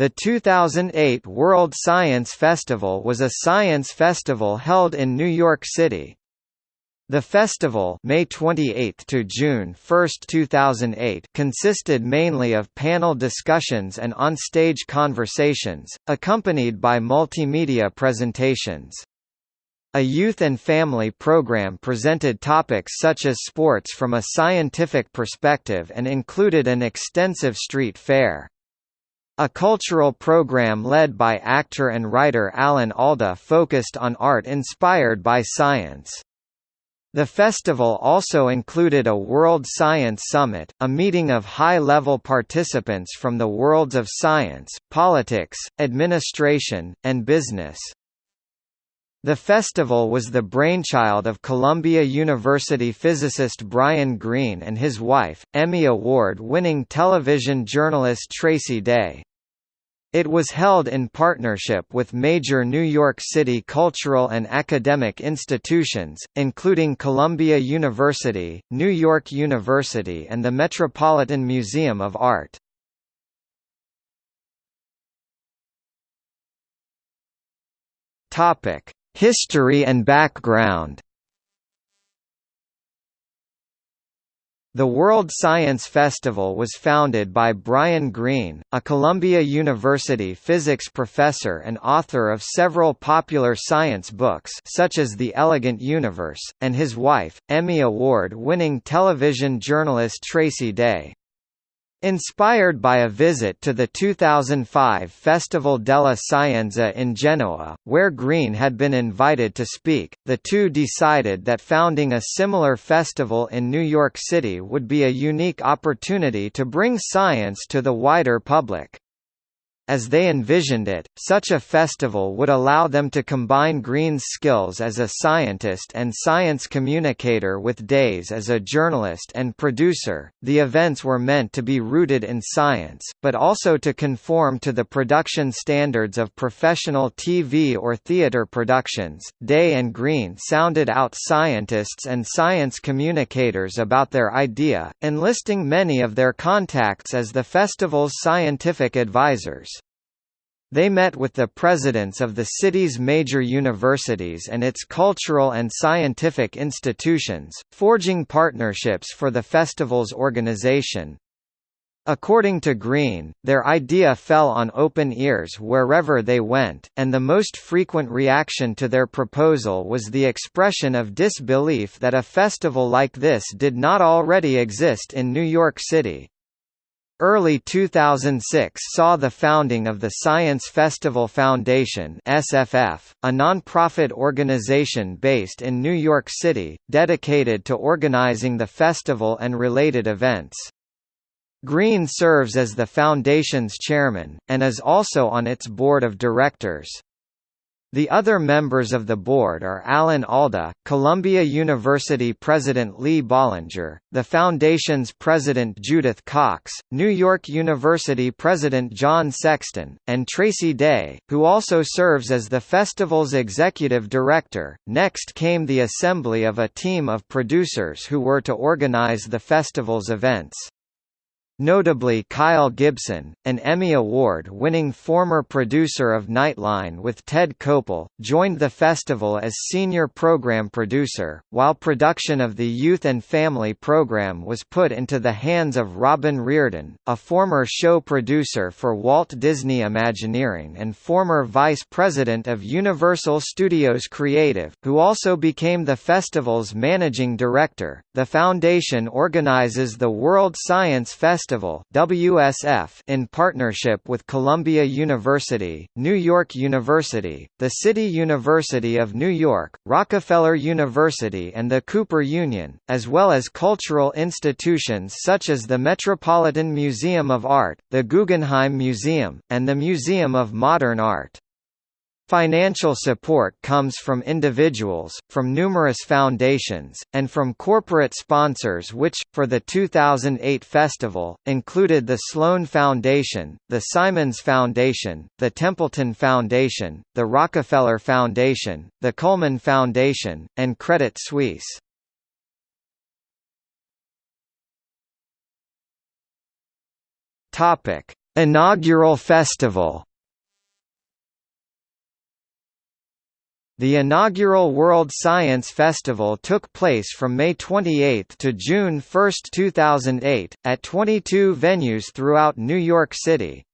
The 2008 World Science Festival was a science festival held in New York City. The festival May 28 to June 1, 2008 consisted mainly of panel discussions and on-stage conversations, accompanied by multimedia presentations. A youth and family program presented topics such as sports from a scientific perspective and included an extensive street fair. A cultural program led by actor and writer Alan Alda focused on art inspired by science. The festival also included a World Science Summit, a meeting of high-level participants from the worlds of science, politics, administration, and business. The festival was the brainchild of Columbia University physicist Brian Greene and his wife, Emmy Award-winning television journalist Tracy Day. It was held in partnership with major New York City cultural and academic institutions, including Columbia University, New York University and the Metropolitan Museum of Art. History and background The World Science Festival was founded by Brian Greene, a Columbia University physics professor and author of several popular science books such as The Elegant Universe, and his wife, Emmy Award-winning television journalist Tracy Day. Inspired by a visit to the 2005 Festival della Scienza in Genoa, where Greene had been invited to speak, the two decided that founding a similar festival in New York City would be a unique opportunity to bring science to the wider public. As they envisioned it, such a festival would allow them to combine Greene's skills as a scientist and science communicator with Day's as a journalist and producer. The events were meant to be rooted in science, but also to conform to the production standards of professional TV or theater productions. Day and Greene sounded out scientists and science communicators about their idea, enlisting many of their contacts as the festival's scientific advisors. They met with the presidents of the city's major universities and its cultural and scientific institutions, forging partnerships for the festival's organization. According to Greene, their idea fell on open ears wherever they went, and the most frequent reaction to their proposal was the expression of disbelief that a festival like this did not already exist in New York City. Early 2006 saw the founding of the Science Festival Foundation SFF, a nonprofit organization based in New York City, dedicated to organizing the festival and related events. Greene serves as the foundation's chairman, and is also on its board of directors. The other members of the board are Alan Alda, Columbia University President Lee Bollinger, the Foundation's President Judith Cox, New York University President John Sexton, and Tracy Day, who also serves as the festival's executive director. Next came the assembly of a team of producers who were to organize the festival's events. Notably Kyle Gibson, an Emmy Award-winning former producer of Nightline with Ted Koppel, joined the festival as senior program producer, while production of the Youth and Family program was put into the hands of Robin Reardon, a former show producer for Walt Disney Imagineering and former vice president of Universal Studios Creative, who also became the festival's managing director. The foundation organizes the World Science Festival Festival WSF in partnership with Columbia University, New York University, the City University of New York, Rockefeller University and the Cooper Union, as well as cultural institutions such as the Metropolitan Museum of Art, the Guggenheim Museum, and the Museum of Modern Art. Financial support comes from individuals, from numerous foundations, and from corporate sponsors which, for the 2008 festival, included the Sloan Foundation, the Simons Foundation, the Templeton Foundation, the Rockefeller Foundation, the Coleman Foundation, and Credit Suisse. Inaugural festival The inaugural World Science Festival took place from May 28 to June 1, 2008, at 22 venues throughout New York City.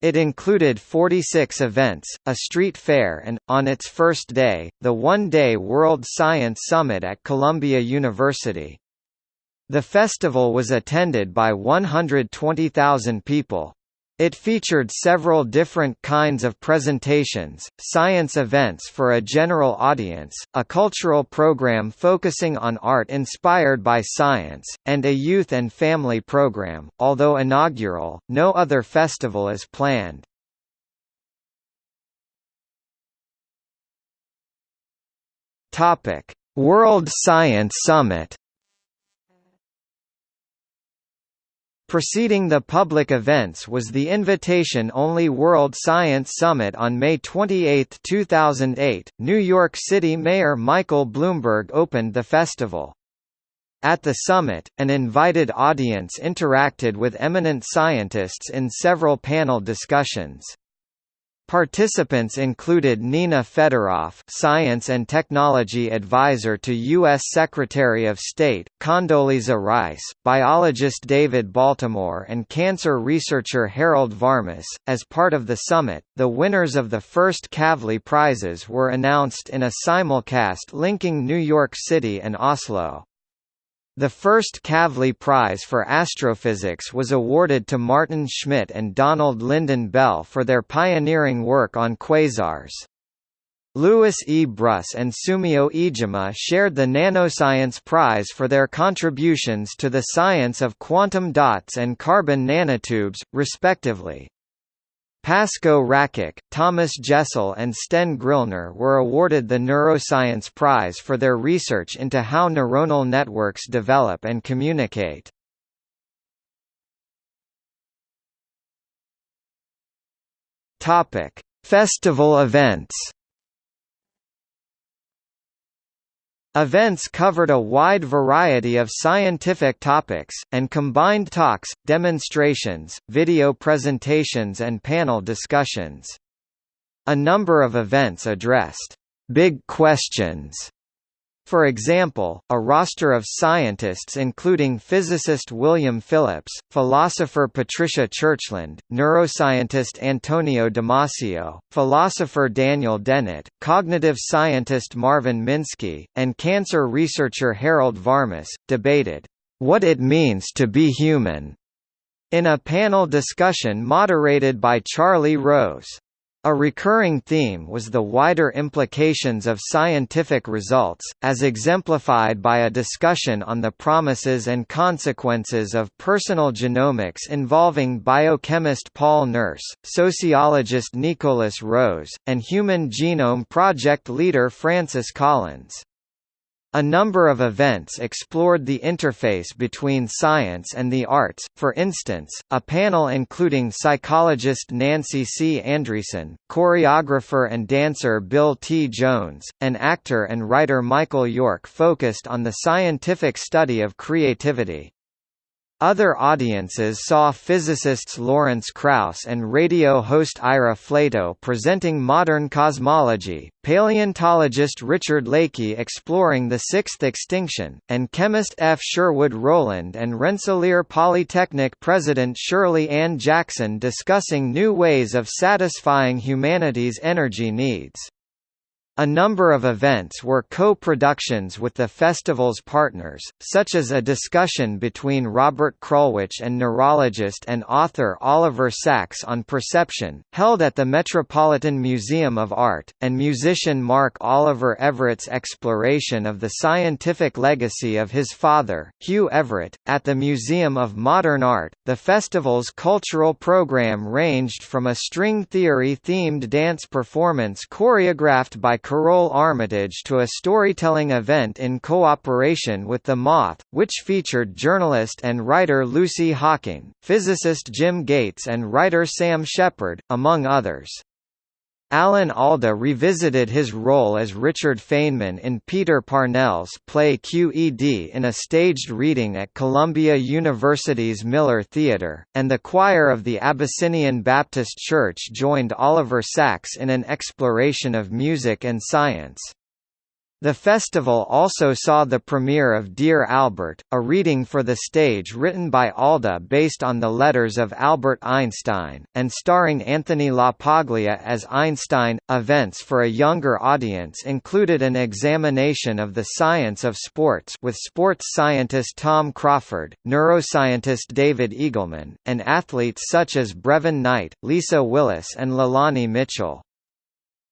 It included 46 events, a street fair and, on its first day, the one-day World Science Summit at Columbia University. The festival was attended by 120,000 people. It featured several different kinds of presentations, science events for a general audience, a cultural program focusing on art inspired by science, and a youth and family program. Although inaugural, no other festival is planned. Topic: World Science Summit Preceding the public events was the invitation-only World Science Summit on May 28, 2008. New York City Mayor Michael Bloomberg opened the festival. At the summit, an invited audience interacted with eminent scientists in several panel discussions. Participants included Nina Fedoroff, Science and Technology Advisor to U.S. Secretary of State, Condoleezza Rice, biologist David Baltimore and cancer researcher Harold Varmus. As part of the summit, the winners of the first Kavli Prizes were announced in a simulcast linking New York City and Oslo. The first Kavli Prize for Astrophysics was awarded to Martin Schmidt and Donald Lynden Bell for their pioneering work on quasars. Louis E. Brus and Sumio Iijima shared the Nanoscience Prize for their contributions to the science of quantum dots and carbon nanotubes, respectively. Pasko Rakic, Thomas Jessell and Sten Grillner were awarded the Neuroscience Prize for their research into how neuronal networks develop and communicate. Festival events Events covered a wide variety of scientific topics, and combined talks, demonstrations, video presentations and panel discussions. A number of events addressed «big questions» For example, a roster of scientists including physicist William Phillips, philosopher Patricia Churchland, neuroscientist Antonio Damasio, philosopher Daniel Dennett, cognitive scientist Marvin Minsky, and cancer researcher Harold Varmus, debated, "...what it means to be human." in a panel discussion moderated by Charlie Rose. A recurring theme was the wider implications of scientific results, as exemplified by a discussion on the promises and consequences of personal genomics involving biochemist Paul Nurse, sociologist Nikolas Rose, and Human Genome Project leader Francis Collins. A number of events explored the interface between science and the arts, for instance, a panel including psychologist Nancy C. Andreasen, choreographer and dancer Bill T. Jones, and actor and writer Michael York focused on the scientific study of creativity. Other audiences saw physicists Lawrence Krauss and radio host Ira Flatow presenting modern cosmology, paleontologist Richard Leakey exploring the sixth extinction, and chemist F. Sherwood Rowland and Rensselaer Polytechnic president Shirley Ann Jackson discussing new ways of satisfying humanity's energy needs. A number of events were co-productions with the festival's partners, such as a discussion between Robert Krulwich and neurologist and author Oliver Sacks on perception, held at the Metropolitan Museum of Art, and musician Mark Oliver Everett's exploration of the scientific legacy of his father, Hugh Everett, at the Museum of Modern Art. The festival's cultural program ranged from a string theory-themed dance performance choreographed by Karole Armitage to a storytelling event in cooperation with The Moth, which featured journalist and writer Lucy Hawking, physicist Jim Gates and writer Sam Shepard, among others. Alan Alda revisited his role as Richard Feynman in Peter Parnell's play QED in a staged reading at Columbia University's Miller Theatre, and the choir of the Abyssinian Baptist Church joined Oliver Sacks in an exploration of music and science. The festival also saw the premiere of Dear Albert, a reading for the stage written by Alda based on the letters of Albert Einstein, and starring Anthony LaPaglia as Einstein. Events for a younger audience included an examination of the science of sports with sports scientist Tom Crawford, neuroscientist David Eagleman, and athletes such as Brevin Knight, Lisa Willis and Leilani Mitchell.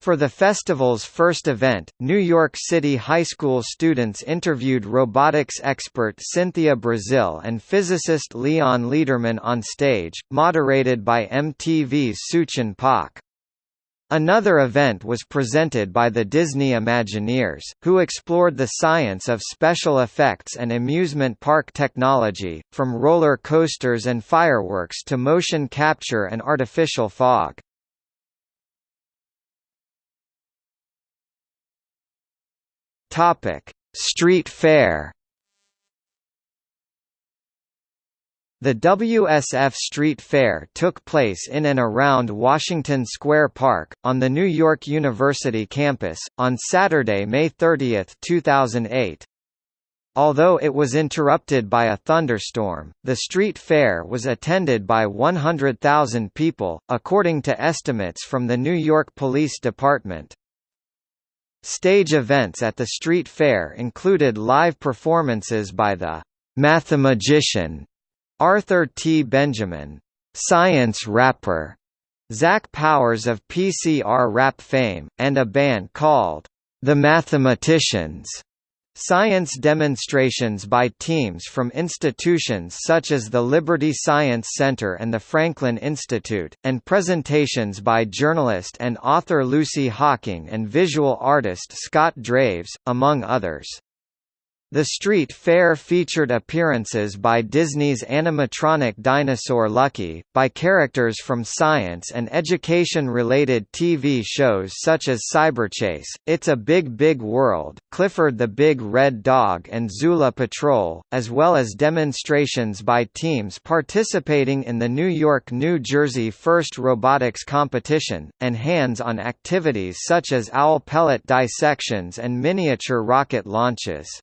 For the festival's first event, New York City high school students interviewed robotics expert Cynthia Breazeal and physicist Leon Lederman on stage, moderated by MTV's Suchin Pak. Another event was presented by the Disney Imagineers, who explored the science of special effects and amusement park technology, from roller coasters and fireworks to motion capture and artificial fog. Topic: Street Fair. The WSF Street Fair took place in and around Washington Square Park, on the New York University campus, on Saturday, May 30, 2008. Although it was interrupted by a thunderstorm, the street fair was attended by 100,000 people, according to estimates from the New York Police Department. Stage events at the street fair included live performances by the «mathemagician» Arthur T. Benjamin, «science rapper» Zach Powers of PCR rap fame, and a band called «The Mathematicians». Science demonstrations by teams from institutions such as the Liberty Science Center and the Franklin Institute, and presentations by journalist and author Lucy Hawking and visual artist Scott Draves, among others. The street fair featured appearances by Disney's animatronic dinosaur Lucky, by characters from science and education-related TV shows such as Cyberchase, It's a Big Big World, Clifford the Big Red Dog and Zula Patrol, as well as demonstrations by teams participating in the New York-New Jersey First Robotics Competition, and hands-on activities such as owl pellet dissections and miniature rocket launches.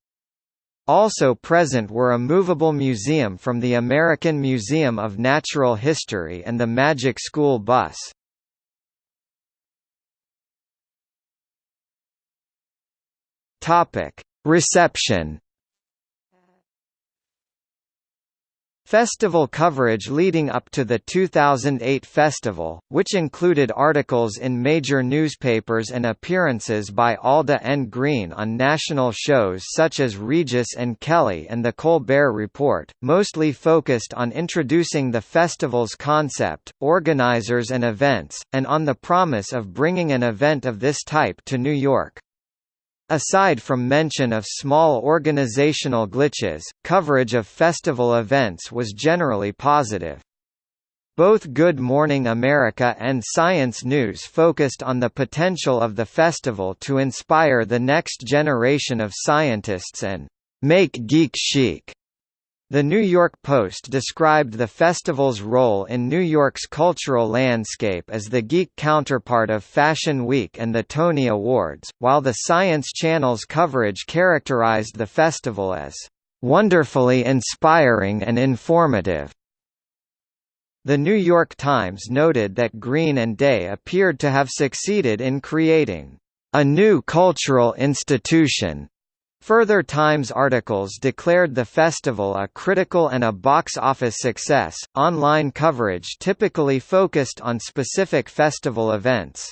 Also present were a movable museum from the American Museum of Natural History and the Magic School Bus. Reception Festival coverage leading up to the 2008 festival, which included articles in major newspapers and appearances by Alda and Greene on national shows such as Regis and Kelly and The Colbert Report, mostly focused on introducing the festival's concept, organizers and events, and on the promise of bringing an event of this type to New York. Aside from mention of small organizational glitches, coverage of festival events was generally positive. Both Good Morning America and Science News focused on the potential of the festival to inspire the next generation of scientists and make geek chic. The New York Post described the festival's role in New York's cultural landscape as the geek counterpart of Fashion Week and the Tony Awards, while the Science Channel's coverage characterized the festival as wonderfully inspiring and informative. The New York Times noted that Greene and Day appeared to have succeeded in creating a new cultural institution Further Times articles declared the festival a critical and a box office success. Online coverage typically focused on specific festival events.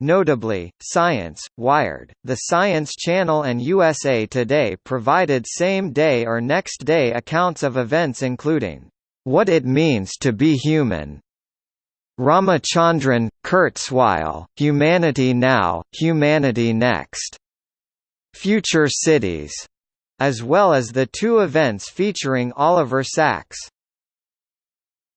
Notably, Science, Wired, The Science Channel and USA Today provided same-day or next-day accounts of events including, "...what it means to be human", Ramachandran, Kurzweil, Humanity Now, Humanity Next, Future Cities, as well as the two events featuring Oliver Sacks.